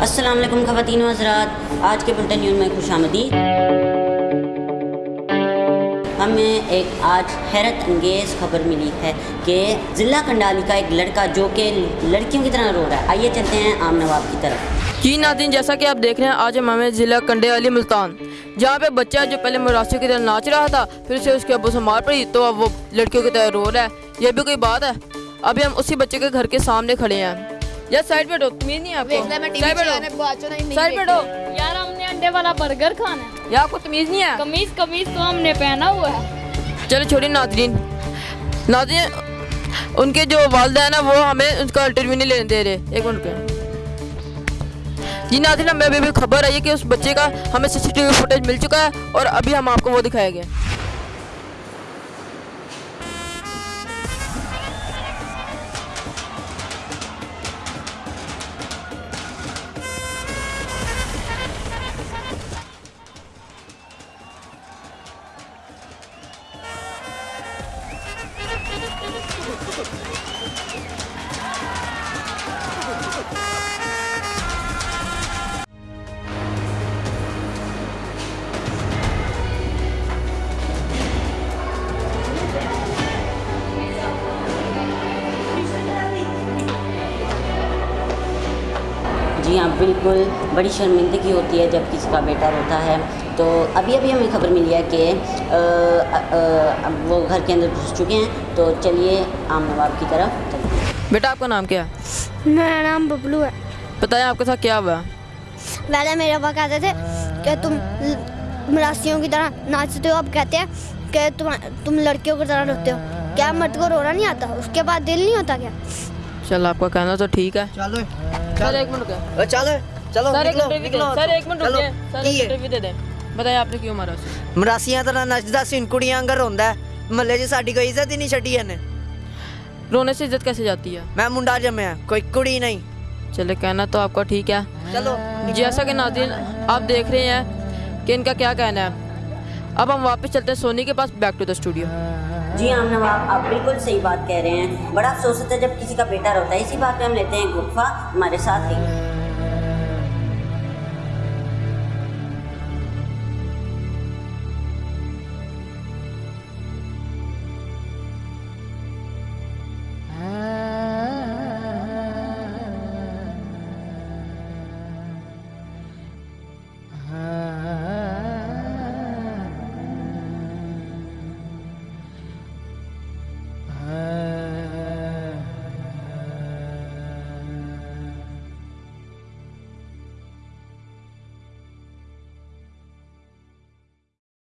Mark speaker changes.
Speaker 1: السلام علیکم خواتین و حضرات، آج کے بلٹن نیوز میں خوش آمدید۔ ہمیں ایک آج حیرت انگیز خبر ملی ہے کہ ضلع کنڈالی کا ایک لڑکا جو کہ لڑکیوں کی طرح رو رہا ہے۔ آئیے چلتے ہیں عام نواب کی طرف۔
Speaker 2: جی ناظرین جیسا کہ آپ دیکھ رہے ہیں، آج ہم ہمیں ضلع کنڈے والی ملتان، جہاں پہ بچہ جو پہلے مراسیوں کی طرح ناچ رہا تھا، پھر اسے اس کے ابو سے مار پڑی، تو اب وہ لڑکیوں کی طرح رو رہا ہے۔ یہ بھی کوئی بات ہے؟ ابھی ہم اسی بچے کے گھر کے سامنے کھڑے ہیں۔ یا سائڈ پہ ہٹو تمیز نہیں ہے آپ کو سائڈ پہ پہ ہٹو
Speaker 3: یار ہم نے انڈے والا برگر کھانا ہے۔
Speaker 2: یا آپ کو تمیز نہیں ہے۔
Speaker 3: کمیز کمیز تو ہم نے پہنا ہوا ہے۔
Speaker 2: چلو چھوڑی ناظرین۔ ناظرین ان کے جو والدہ ہیں نا وہ ہمیں ان کا انٹرویو نہیں لینے دے رہے۔ ایک منٹ پہ جی ناظرین ہمیں ابھی بھی خبر آئی ہے کہ اس بچے کا ہمیں سی سی ٹی وی فوٹیج مل چکا ہے اور ابھی ہم آپ کو وہ دکھائیں گے
Speaker 1: جی ہاں بالکل۔ بڑی شرمندگی ہوتی ہے جب کسی کا بیٹا روتا ہے۔ تو ابھی ابھی ہمیں خبر ملی ہے کہ آ، آ، اب وہ گھر کے اندر گھس چکے ہیں۔ تو چلیے عام نواب کی طرف۔
Speaker 2: بیٹا آپ کا نام کیا ہے؟
Speaker 4: میرا نام ببلو ہے۔
Speaker 2: بتائیں آپ کے ساتھ کیا ہوا؟ ہے
Speaker 4: پہلے میرے پاس کہتے تھے کہ تم مراسیوں کی طرح ناچتے ہو۔ اب کہتے ہیں کہ تم تم لڑکیوں کی طرح روتے ہو۔ کیا مرد کو رونا نہیں آتا؟ اس کے بعد دل نہیں ہوتا کیا؟
Speaker 2: چل آپ کا کہنا تو ٹھیک ہے۔
Speaker 5: چلو۔
Speaker 2: سر ایک بتائیں آپ نے کیوں مارا
Speaker 5: کڑیاں جی ساری کوئی عزت ہی نہیں چھٹی ہے
Speaker 2: رونے سے عزت کیسے جاتی ہے؟
Speaker 5: میں منڈا جمے ہاں، کوئی کڑی نہیں۔
Speaker 2: چلے کہنا تو آپ کا ٹھیک ہے۔
Speaker 5: چلو۔
Speaker 2: جیسا کہ ناظرین آپ دیکھ رہے ہیں کہ ان کا کیا کہنا ہے۔ اب ہم واپس چلتے ہیں سونی کے پاس بیک ٹو دا اسٹوڈیو
Speaker 1: جی ہاں، عام نواب آپ بالکل صحیح بات کہہ رہے ہیں۔ بڑا افسوس ہوتا ہے جب کسی کا بیٹا روتا ہے۔ اسی بات پہ ہم لیتے ہیں گفا ہمارے ساتھ ہی۔